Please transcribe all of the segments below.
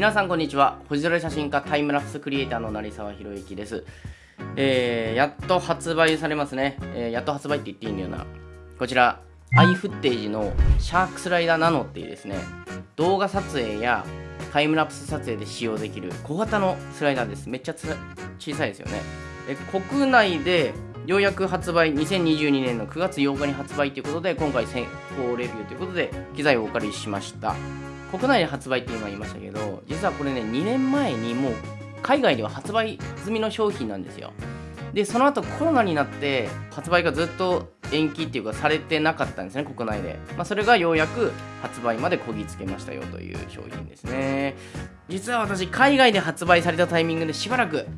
皆さんこんにちは。星空写真家タイムラプスクリエイターの成沢宏之です。えー、やっと発売されますね、えー、やっと発売って言っていいんだよな。こちらアイフッテージのシャークスライダーナノっていうですね動画撮影やタイムラプス撮影で使用できる小型のスライダーです。めっちゃ小さいですよね。え国内でようやく発売2022年の9月8日に発売ということで今回先行レビューということで機材をお借りしました。国内で発売って今言いましたけど実はこれね2年前にもう海外では発売済みの商品なんですよ。でその後コロナになって発売がずっと延期っていうかされてなかったんですね国内で、まあ、それがようやく発売までこぎつけましたよという商品ですね。実は私海外で発売されたタイミングでしばらく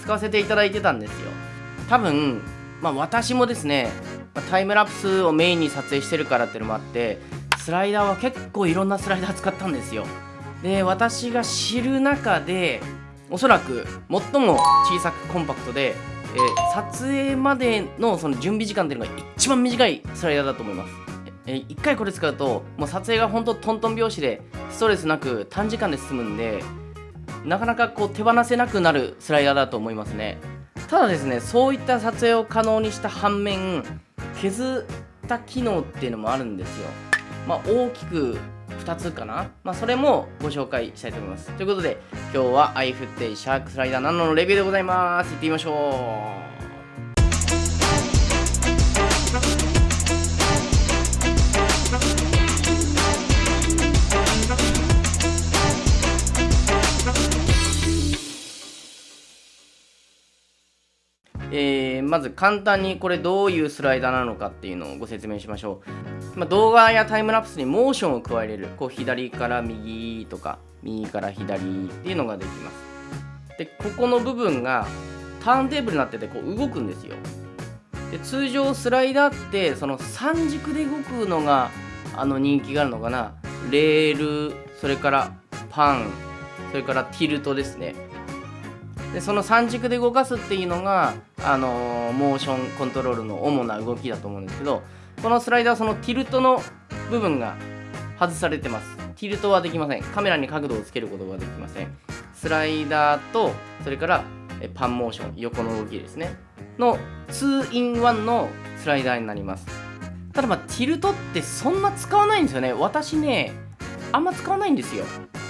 使わせていただいてたんですよ。多分まあ私もですねタイムラプスをメインに撮影してるからっていうのもあってスライダーは結構いろんなスライダー使ったんですよ。で私が知る中でおそらく最も小さくコンパクトで、えー、撮影までのその準備時間っていうのが一番短いスライダーだと思います、えー、1回これ使うともう撮影が本当トントン拍子でストレスなく短時間で済むんでなかなかこう手放せなくなるスライダーだと思いますね。ただですねそういった撮影を可能にした反面削った機能っていうのもあるんですよ。まあ、大きく2つかな、まあ、それもご紹介したいと思います。ということで今日は iFootday シャークスライダー7のレビューでございます。いってみましょう。まず簡単にこれどういうスライダーなのかっていうのをご説明しましょう、まあ、動画やタイムラプスにモーションを加えれる。こう左から右とか右から左っていうのができます。でここの部分がターンテーブルになっててこう動くんですよ。で通常スライダーってその3軸で動くのがあの人気があるのかな。レールそれからパンそれからティルトですね。でその3軸で動かすっていうのが、あのー、モーションコントロールの主な動きだと思うんですけどこのスライダーそのティルトの部分が外されてます。ティルトはできません。カメラに角度をつけることができません。スライダーとそれからパンモーション。横の動きですね。の 2in1 のスライダーになります。ただまあティルトってそんな使わないんですよね。私ねあんま使わないんですよ。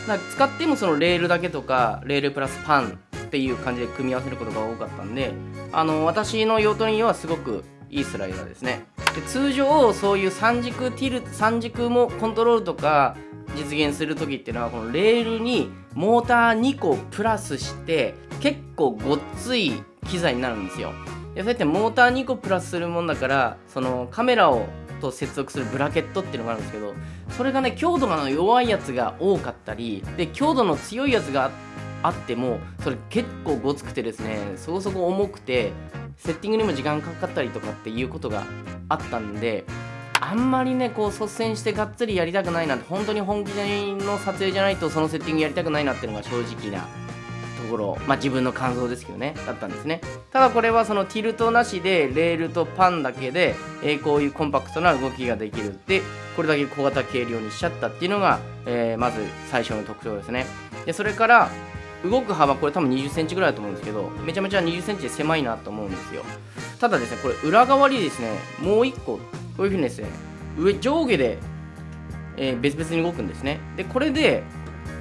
だから使ってもそのレールだけとかレールプラスパンっていう感じで組み合わせることが多かったんであの私の用途にはすごくいいスライダーですね。で通常そういう3軸ティル3軸もコントロールとか実現する時っていうのはこのレールにモーター2個プラスして結構ごっつい機材になるんですよ。でそうやってモーター2個プラスするもんだからそのカメラをと接続するブラケットっていうのがあるんですけどそれがね強度が弱いやつが多かったりで強度の強いやつがあってあってもそれ結構ごつくてですねそこそこ重くてセッティングにも時間かかったりとかっていうことがあったんであんまりねこう率先してがっつりやりたくないなって本当に本気の撮影じゃないとそのセッティングやりたくないなっていうのが正直なところまあ自分の感想ですけどねだったんですね。ただこれはそのティルトなしでレールとパンだけで、えー、こういうコンパクトな動きができるでこれだけ小型軽量にしちゃったっていうのが、えー、まず最初の特徴ですね。でそれから動く幅これ多分2 0センチぐらいだと思うんですけどめちゃめちゃ2 0センチで狭いなと思うんですよ。ただですねこれ裏側にですねもう1個こういうふうにですね上上下で、えー、別々に動くんですね。でこれで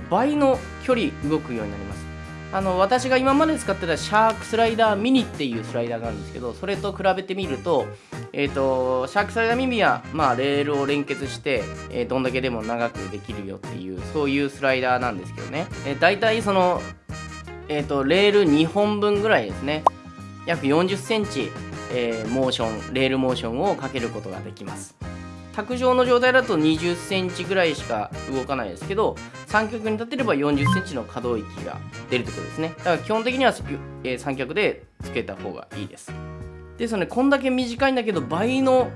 倍の距離動くようになります。あの私が今まで使ってたシャークスライダーミニっていうスライダーがあるんですけどそれと比べてみると,、えーと、シャークスライダーミニは、まあ、レールを連結して、えー、どんだけでも長くできるよっていうそういうスライダーなんですけどね、えー、大体その、えーと、レール2本分ぐらいですね。約40センチ、えー、モーションレールモーションをかけることができます。卓上の状態だと20センチぐらいしか動かないですけど三脚に立てれば40センチの可動域が出るということですね。だから基本的には、え、三脚でつけた方がいいです。ですのでこんだけ短いんだけど倍の、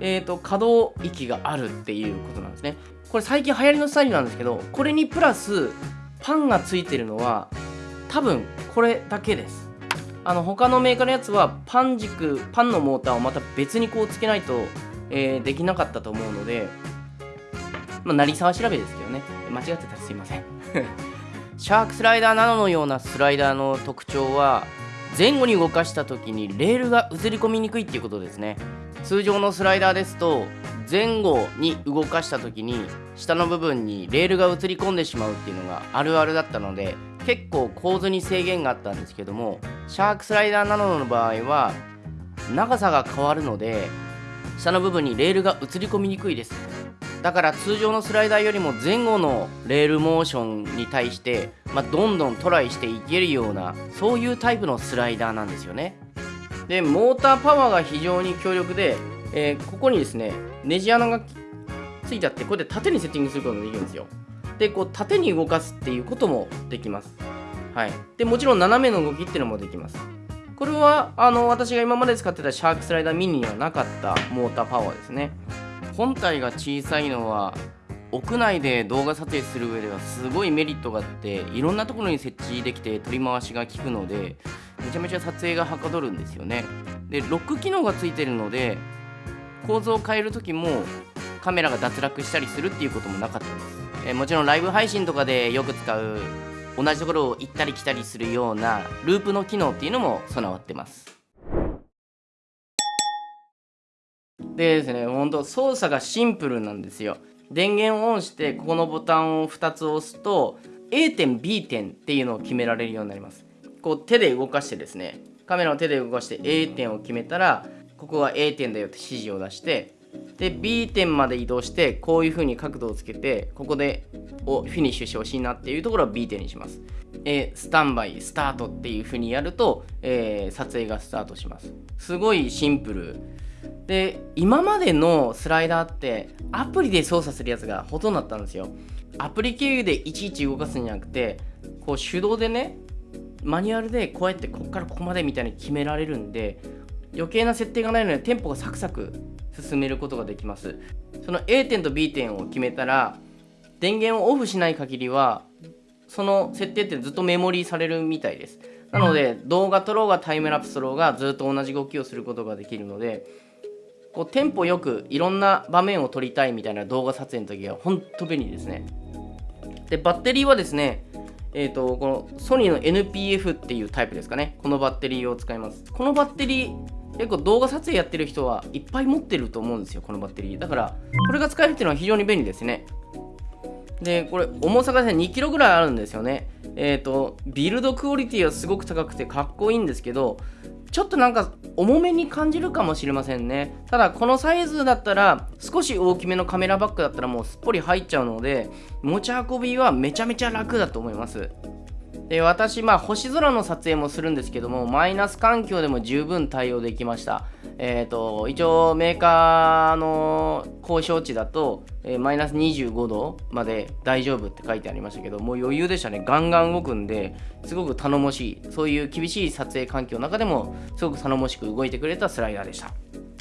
えーと、可動域があるっていうことなんですね。これ最近流行りのスタイルなんですけどこれにプラスパンがついてるのは多分これだけです。あの他のメーカーのやつはパン軸パンのモーターをまた別にこうつけないとえー、できなかったと思うので、まあ、成沢調べですけどね、間違ってたらすいません。シャークスライダーなどのようなスライダーの特徴は前後に動かした時にレールが映り込みにくいっていうことですね通常のスライダーですと前後に動かした時に下の部分にレールが映り込んでしまうっていうのがあるあるだったので結構構図に制限があったんですけどもシャークスライダーなどの場合は長さが変わるので下の部分にレールが映り込みにくいです。だから通常のスライダーよりも前後のレールモーションに対して、まあ、どんどんトライしていけるようなそういうタイプのスライダーなんですよね。でモーターパワーが非常に強力で、えー、ここにですねネジ穴がついてあってこれで縦にセッティングすることができるんですよ。でこう縦に動かすっていうこともできます。はい。でもちろん斜めの動きっていうのもできます。これはあの私が今まで使ってたシャークスライダーミニにはなかったモーターパワーですね。本体が小さいのは屋内で動画撮影する上ではすごいメリットがあっていろんなところに設置できて取り回しが効くのでめちゃめちゃ撮影がはかどるんですよね。でロック機能がついてるので構造を変える時もカメラが脱落したりするっていうこともなかったです、えもちろんライブ配信とかでよく使う同じところを行ったり来たりするようなループの機能っていうのも備わってます。でですねほんと操作がシンプルなんですよ。電源をオンしてここのボタンを2つ押すと A 点 B 点っていうのを決められるようになります。こう手で動かしてですねカメラを手で動かして A 点を決めたらここが A 点だよって指示を出してで B 点まで移動してこういう風に角度をつけてここでをフィニッシュしてほしいなっていうところは B 点にします。えスタンバイスタートっていう風にやると、えー、撮影がスタートします。すごいシンプル。で今までのスライダーってアプリで操作するやつがほとんどだったんですよ。アプリ経由でいちいち動かすんじゃなくてこう手動でねマニュアルでこうやってここからここまでみたいに決められるんで余計な設定がないのでテンポがサクサク進めることができます。その A 点と B 点を決めたら電源をオフしない限りはその設定ってずっとメモリーされるみたいです。なので動画撮ろうがタイムラプス撮ろうがずっと同じ動きをすることができるのでこうテンポよくいろんな場面を撮りたいみたいな動画撮影の時は本当便利ですね。でバッテリーはですねえーと、このソニーの NPF っていうタイプですかね。このバッテリーを使います。このバッテリー結構動画撮影やってる人はいっぱい持ってると思うんですよこのバッテリー。だからこれが使えるっていうのは非常に便利ですね。でこれ重さがね 2kg ぐらいあるんですよね。えっ、ー、とビルドクオリティはすごく高くてかっこいいんですけどちょっとなんか重めに感じるかもしれませんね。ただこのサイズだったら少し大きめのカメラバッグだったらもうすっぽり入っちゃうので持ち運びはめちゃめちゃ楽だと思います。で私、まあ、星空の撮影もするんですけども、マイナス環境でも十分対応できました。えっ、ー、と、一応メーカーの交渉値だと、えー、マイナス25度まで大丈夫って書いてありましたけど、もう余裕でしたね。ガンガン動くんで、すごく頼もしい。そういう厳しい撮影環境の中でも、すごく頼もしく動いてくれたスライダーでした。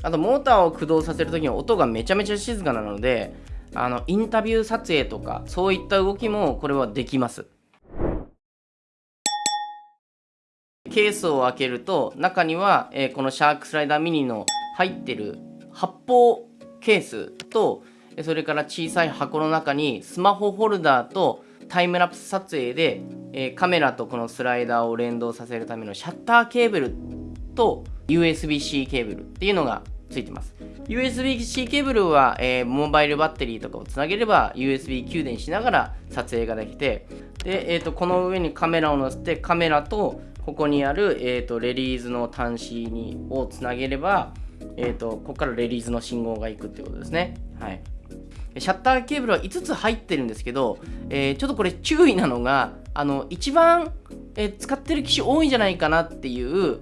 あと、モーターを駆動させるときに音がめちゃめちゃ静かなので、あのインタビュー撮影とかそういった動きもこれはできます。ケースを開けると中には、えー、このシャークスライダーミニの入ってる発泡ケースとそれから小さい箱の中にスマホホルダーとタイムラプス撮影で、えー、カメラとこのスライダーを連動させるためのシャッターケーブルと USB-C ケーブルっていうのがついてます。USB-C ケーブルは、えー、モバイルバッテリーとかをつなげれば USB 給電しながら撮影ができてで、えーとこの上にカメラを載せてカメラとここにある、えーと、レリーズの端子にをつなげれば、えーと、ここからレリーズの信号がいくってことですね。はい。シャッターケーブルは5つ入ってるんですけど、えー、ちょっとこれ注意なのが、あの、一番、えー、使ってる機種多いんじゃないかなっていう、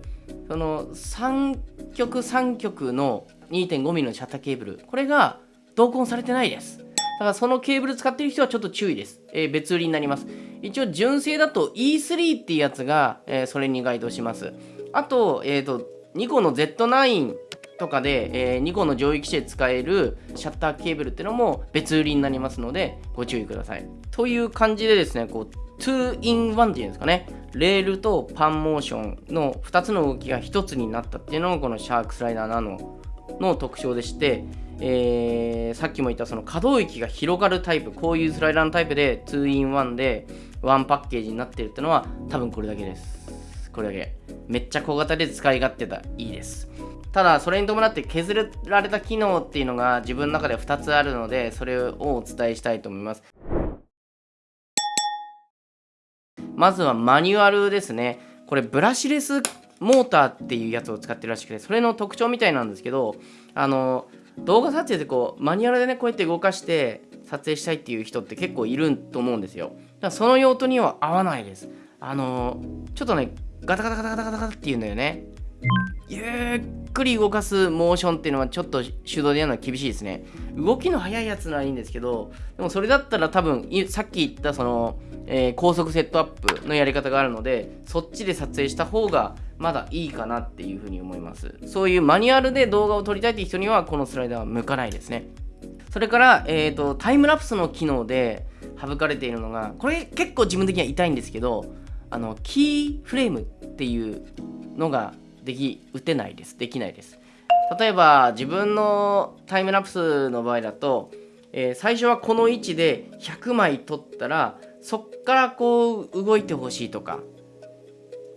その3極3極の 2.5mm のシャッターケーブル、これが同梱されてないです。だからそのケーブル使ってる人はちょっと注意です。えー、別売りになります。一応純正だと E3 っていうやつが、えー、それに該当します。あと、えっ、ー、と、ニコの Z9 とかで、えー、ニコの上位機種で使えるシャッターケーブルっていうのも別売りになりますのでご注意ください。という感じでですね、こう 2in1 っていうんですかね、レールとパンモーションの2つの動きが1つになったっていうのがこのシャークスライダーナノの特徴でして、えー、さっきも言ったその可動域が広がるタイプ、こういうスライダーのタイプで 2in1 でワンパッケージになってるってのは多分これだけです。これだけ。めっちゃ小型で使い勝手がいいです。ただそれに伴って削られた機能っていうのが自分の中で2つあるのでそれをお伝えしたいと思います。まずはマニュアルですね。これブラシレスモーターっていうやつを使ってるらしくてそれの特徴みたいなんですけどあの動画撮影でこうマニュアルでねこうやって動かして撮影したいっていう人って結構いると思うんですよ。だからその用途には合わないです。あのちょっとねガタガタガタガタガタガタっていうんだよね。ゆっくり動かすモーションっていうのはちょっと手動でやるのは厳しいですね。動きの速いやつならいいんですけどでもそれだったら多分さっき言ったその、えー、高速セットアップのやり方があるのでそっちで撮影した方がまだいいかなっていうふうに思います。そういうマニュアルで動画を撮りたいっていう人にはこのスライダーは向かないですね。それから、えーと、タイムラプスの機能で省かれているのがこれ結構自分的には痛いんですけどあのキーフレームっていうのができ打てないです。できないです。例えば自分のタイムラプスの場合だと、えー、最初はこの位置で100枚撮ったらそっからこう動いてほしいとか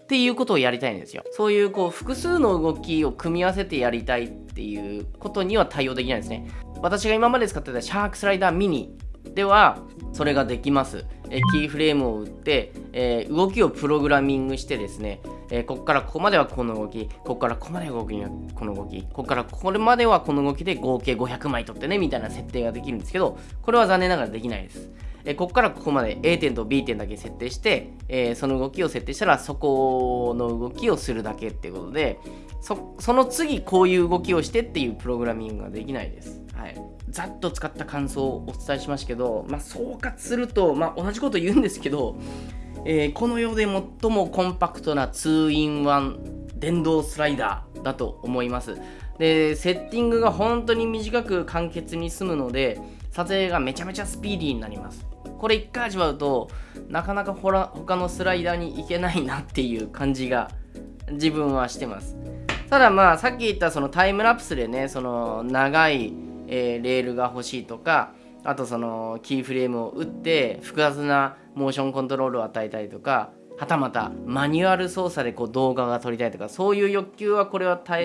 っていうことをやりたいんですよ。そういうこう複数の動きを組み合わせてやりたいっていうことには対応できないですね。私が今まで使ってたシャークスライダーミニではそれができますえキーフレームを打って、えー、動きをプログラミングしてですね、えー、ここからここまではこの動き、ここからここまで動きこの動き、ここからこれまではこの動きで合計500枚取ってねみたいな設定ができるんですけど、これは残念ながらできないです。え、ここからここまで A 点と B 点だけ設定して、えその動きを設定したらそこの動きをするだけっていうことで、そその次こういう動きをしてっていうプログラミングができないです。はい。ざっと使った感想をお伝えしましたけど、まあ、総括すると、まあ、同じこと言うんですけど、えー、この世で最もコンパクトな 2-in-1 電動スライダーだと思います。で、セッティングが本当に短く簡潔に済むので、撮影がめちゃめちゃスピーディーになります。これ1回味わうと、なかなかほら他のスライダーに行けないなっていう感じが自分はしてます。ただまあさっき言ったそのタイムラプスでね、その長いえー、レールが欲しいとかあとそのキーフレームを打って複雑なモーションコントロールを与えたりとかはたまたマニュアル操作でこう動画が撮りたいとかそういう欲求はこれは答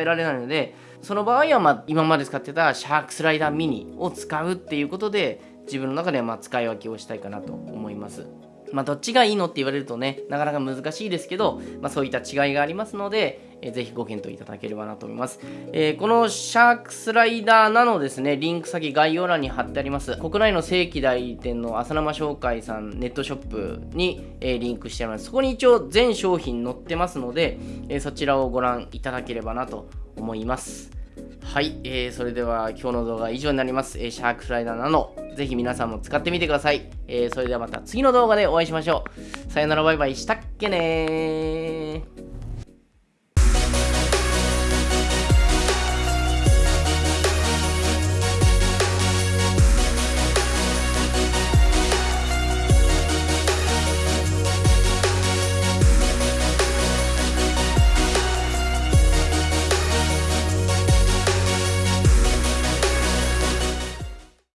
えられないのでその場合はまあ今まで使ってたシャークスライダーミニを使うっていうことで自分の中ではま使い分けをしたいかなと思います。まあ、どっちがいいのって言われるとね、なかなか難しいですけど、まあ、そういった違いがありますので、えー、ぜひご検討いただければなと思います。えー、このシャークスライダーなのですね、リンク先概要欄に貼ってあります。国内の正規代理店の浅生商会さんネットショップに、えー、リンクしてあります。そこに一応全商品載ってますので、えそちらをご覧いただければなと思います。はい、えー、それでは今日の動画は以上になります。え、シャークスライダーなの、ぜひ皆さんも使ってみてください。えー、それではまた次の動画でお会いしましょう。さよならバイバイしたっけねー。